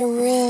to room.